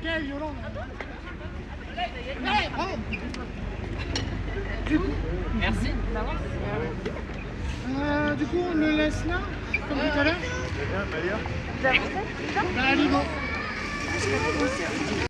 Ce gars Du coup, Merci. Euh, du coup, on le laisse là, comme tout à l'heure Bien, Malia Bah, allez, bon.